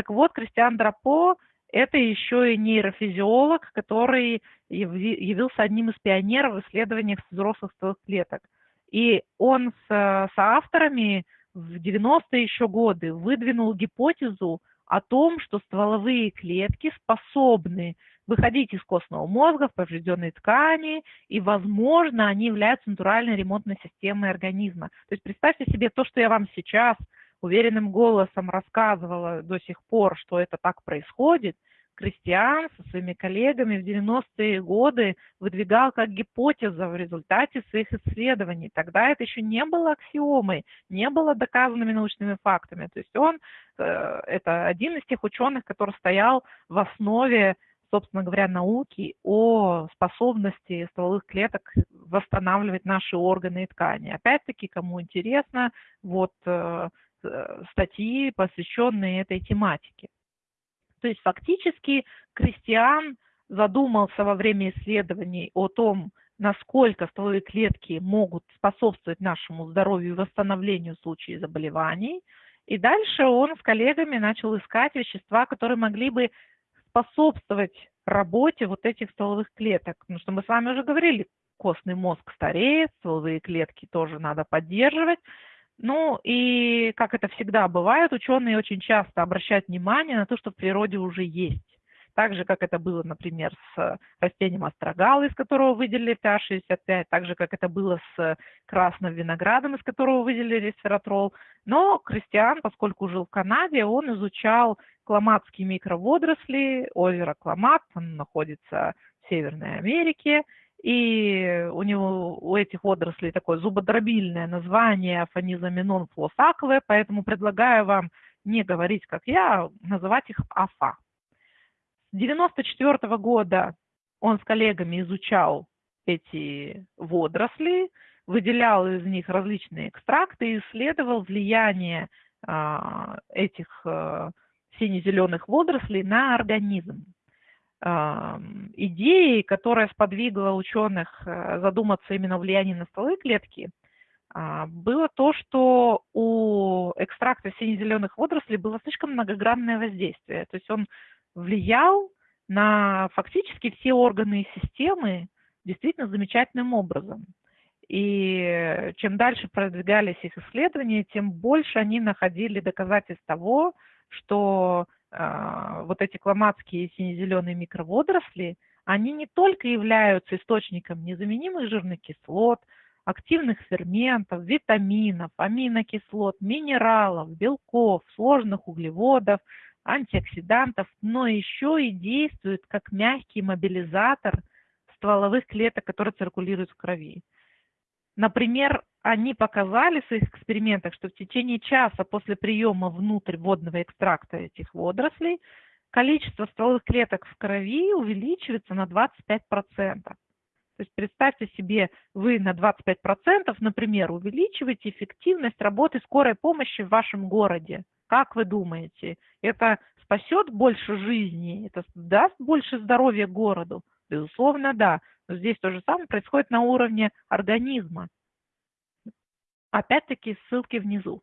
Так вот, Кристиан Драпо – это еще и нейрофизиолог, который явился одним из пионеров в исследованиях взрослых стволовых клеток. И он с соавторами в 90-е еще годы выдвинул гипотезу о том, что стволовые клетки способны выходить из костного мозга в поврежденные ткани, и, возможно, они являются натуральной ремонтной системой организма. То есть представьте себе то, что я вам сейчас уверенным голосом рассказывала до сих пор, что это так происходит – Кристиан со своими коллегами в 90-е годы выдвигал как гипотеза в результате своих исследований. Тогда это еще не было аксиомой, не было доказанными научными фактами. То есть он, э, это один из тех ученых, который стоял в основе собственно говоря, науки о способности стволовых клеток восстанавливать наши органы и ткани. Опять-таки, кому интересно, вот э, статьи, посвященные этой тематике. То есть фактически Кристиан задумался во время исследований о том, насколько стволовые клетки могут способствовать нашему здоровью и восстановлению в случае заболеваний. И дальше он с коллегами начал искать вещества, которые могли бы способствовать работе вот этих стволовых клеток. Потому что мы с вами уже говорили, костный мозг стареет, стволовые клетки тоже надо поддерживать. Ну и, как это всегда бывает, ученые очень часто обращают внимание на то, что в природе уже есть. Так же, как это было, например, с растением астрогала, из которого выделили ПА-65, так же, как это было с красным виноградом, из которого выделили ресвератрол. Но Кристиан, поскольку жил в Канаде, он изучал кламатские микроводоросли, озеро Кламат, он находится в Северной Америке, и у него, у этих водорослей такое зубодробильное название фанизаминон флосаковое, поэтому предлагаю вам не говорить, как я, называть их АФА. С 1994 года он с коллегами изучал эти водоросли, выделял из них различные экстракты и исследовал влияние а, этих а, сине-зеленых водорослей на организм идеей, которая сподвигла ученых э, задуматься именно о влиянии на стволы клетки, а, было то, что у экстракта сине-зеленых водорослей было слишком многогранное воздействие. То есть он влиял на фактически все органы и системы действительно замечательным образом. И чем дальше продвигались их исследования, тем больше они находили доказательств того, что вот эти кламатские сине-зеленые микроводоросли, они не только являются источником незаменимых жирных кислот, активных ферментов, витаминов, аминокислот, минералов, белков, сложных углеводов, антиоксидантов, но еще и действуют как мягкий мобилизатор стволовых клеток, которые циркулируют в крови. Например, они показали в своих экспериментах, что в течение часа после приема внутрь водного экстракта этих водорослей количество стволовых клеток в крови увеличивается на 25%. То есть представьте себе, вы на 25%, например, увеличиваете эффективность работы скорой помощи в вашем городе. Как вы думаете, это спасет больше жизни, это даст больше здоровья городу? Безусловно, да. Но здесь то же самое происходит на уровне организма. Опять-таки ссылки внизу.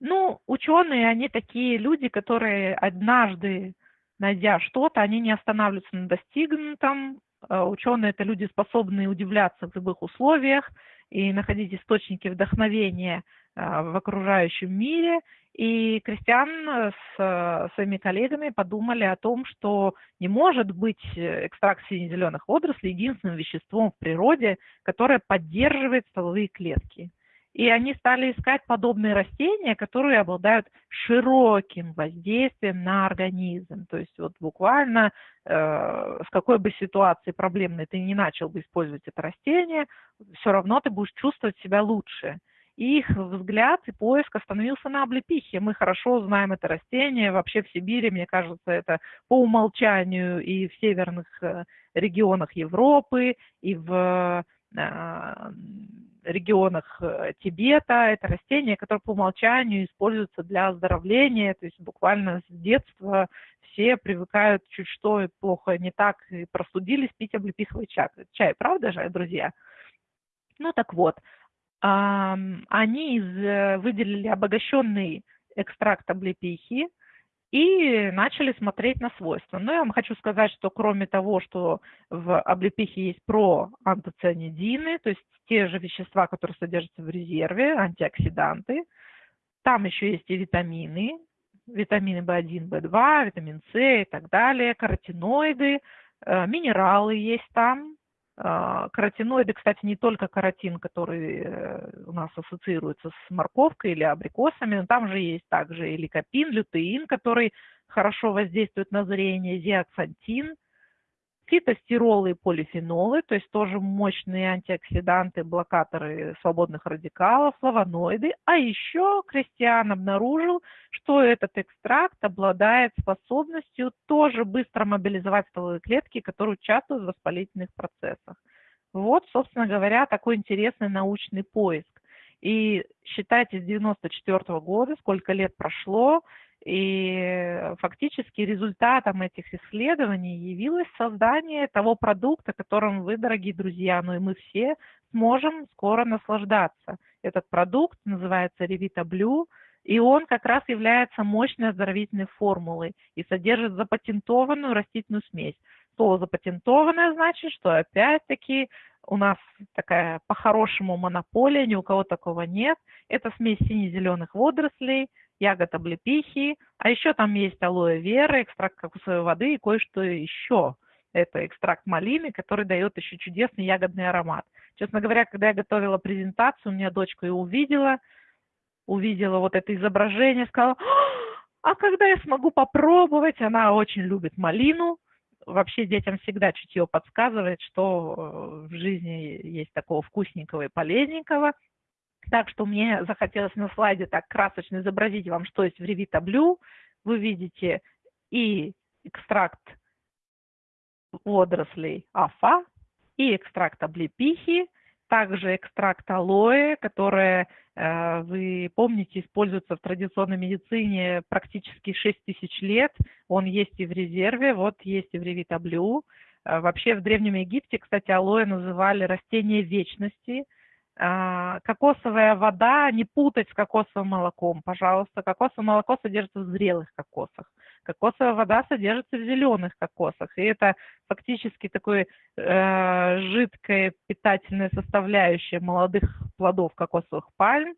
Ну, ученые, они такие люди, которые однажды, найдя что-то, они не останавливаются на достигнутом. Э, ученые – это люди, способные удивляться в любых условиях и находить источники вдохновения э, в окружающем мире. И Кристиан с э, своими коллегами подумали о том, что не может быть экстракт сине-зеленых водорослей единственным веществом в природе, которое поддерживает стволовые клетки. И они стали искать подобные растения, которые обладают широким воздействием на организм. То есть вот буквально э, в какой бы ситуации проблемной ты не начал бы использовать это растение, все равно ты будешь чувствовать себя лучше. И их взгляд и поиск остановился на облепихе. Мы хорошо знаем это растение. Вообще в Сибири, мне кажется, это по умолчанию и в северных э, регионах Европы, и в э, регионах э, Тибета. Это растение, которое по умолчанию используется для оздоровления, то есть буквально с детства все привыкают чуть что плохо не так и простудились пить облепиховый чай. Чай, правда же, друзья? Ну так вот, они выделили обогащенный экстракт облепихи, и начали смотреть на свойства. Но я вам хочу сказать, что кроме того, что в облепихе есть проантоцианидины, то есть те же вещества, которые содержатся в резерве, антиоксиданты, там еще есть и витамины, витамины В1, В2, витамин С и так далее, каротиноиды, э, минералы есть там, каротиноиды, кстати, не только каротин, который э, у нас ассоциируется с морковкой или абрикосами, но там же есть также и ликопин, лютеин, который хорошо воздействует на зрение, зиаксантин, фитостиролы и полифенолы, то есть тоже мощные антиоксиданты, блокаторы свободных радикалов, флавоноиды. А еще Кристиан обнаружил, что этот экстракт обладает способностью тоже быстро мобилизовать стволовые клетки, которые участвуют в воспалительных процессах. Вот, собственно говоря, такой интересный научный поиск. И считайте, с 94 года, сколько лет прошло, и фактически результатом этих исследований явилось создание того продукта, которым вы, дорогие друзья, ну и мы все сможем скоро наслаждаться. Этот продукт называется Revita Blue, и он как раз является мощной оздоровительной формулой и содержит запатентованную растительную смесь. Слово запатентованное значит, что опять-таки у нас такая по-хорошему монополия, ни у кого такого нет. Это смесь сине-зеленых водорослей – ягод облепихи, а еще там есть алоэ вера, экстракт кокосовой воды и кое-что еще. Это экстракт малины, который дает еще чудесный ягодный аромат. Честно говоря, когда я готовила презентацию, у меня дочка ее увидела, увидела вот это изображение, сказала, а когда я смогу попробовать? Она очень любит малину. Вообще детям всегда чутье подсказывает, что э, в жизни есть такого вкусненького и полезненького. Так что мне захотелось на слайде так красочно изобразить вам, что есть в Blue. Вы видите и экстракт водорослей афа, и экстракт облепихи, также экстракт алоэ, который, э, вы помните, используется в традиционной медицине практически 6 тысяч лет. Он есть и в резерве, вот есть и в Blue. Э, вообще в Древнем Египте, кстати, алоэ называли растение вечности – кокосовая вода не путать с кокосовым молоком, пожалуйста. Кокосовое молоко содержится в зрелых кокосах. Кокосовая вода содержится в зеленых кокосах. И это фактически такое э, жидкая питательная составляющая молодых плодов кокосовых пальм.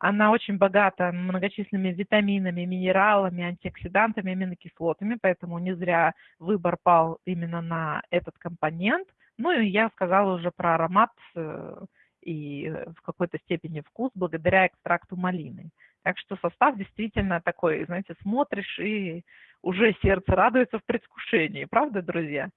Она очень богата многочисленными витаминами, минералами, антиоксидантами, аминокислотами, поэтому не зря выбор пал именно на этот компонент. Ну и я сказала уже про аромат, э, и э, в какой-то степени вкус благодаря экстракту малины. Так что состав действительно такой, знаете, смотришь и уже сердце радуется в предвкушении, правда, друзья?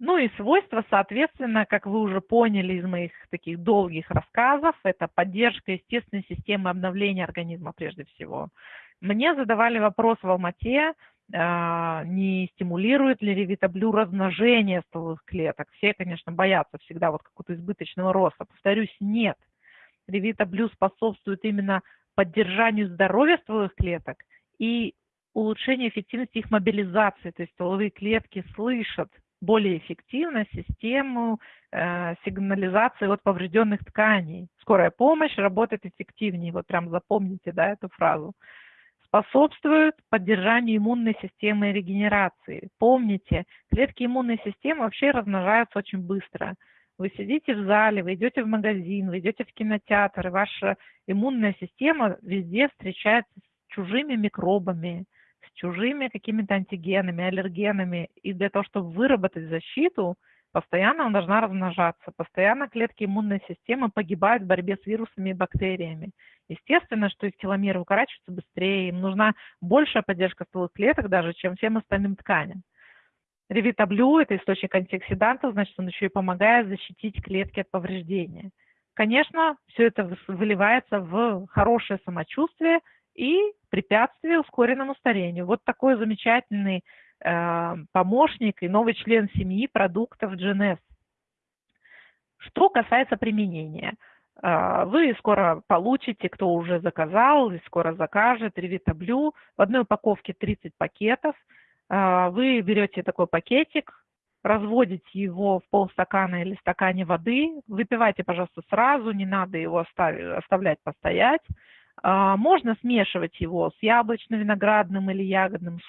Ну и свойства, соответственно, как вы уже поняли из моих таких долгих рассказов, это поддержка естественной системы обновления организма прежде всего. Мне задавали вопрос в Алмате, не стимулирует ли ревитаблю размножение стволовых клеток. Все, конечно, боятся всегда вот какого-то избыточного роста. Повторюсь, нет. Ревитаблю способствует именно поддержанию здоровья стволовых клеток и улучшению эффективности их мобилизации. То есть стволовые клетки слышат более эффективно систему э, сигнализации от поврежденных тканей. Скорая помощь работает эффективнее. Вот прям запомните да, эту фразу способствуют поддержанию иммунной системы и регенерации. Помните, клетки иммунной системы вообще размножаются очень быстро. Вы сидите в зале, вы идете в магазин, вы идете в кинотеатр, и ваша иммунная система везде встречается с чужими микробами, с чужими какими-то антигенами, аллергенами. И для того, чтобы выработать защиту, постоянно она должна размножаться. Постоянно клетки иммунной системы погибают в борьбе с вирусами и бактериями. Естественно, что их теломеры укорачиваются быстрее, им нужна большая поддержка стволовых клеток даже, чем всем остальным тканям. Ревитаблю – это источник антиоксидантов, значит, он еще и помогает защитить клетки от повреждения. Конечно, все это выливается в хорошее самочувствие и препятствие ускоренному старению. Вот такой замечательный э, помощник и новый член семьи продуктов GNS. Что касается применения – вы скоро получите, кто уже заказал и скоро закажет, Blue. В одной упаковке 30 пакетов. А, вы берете такой пакетик, разводите его в полстакана или стакане воды. Выпивайте, пожалуйста, сразу, не надо его оставлять постоять. А, можно смешивать его с яблочно-виноградным или ягодным соком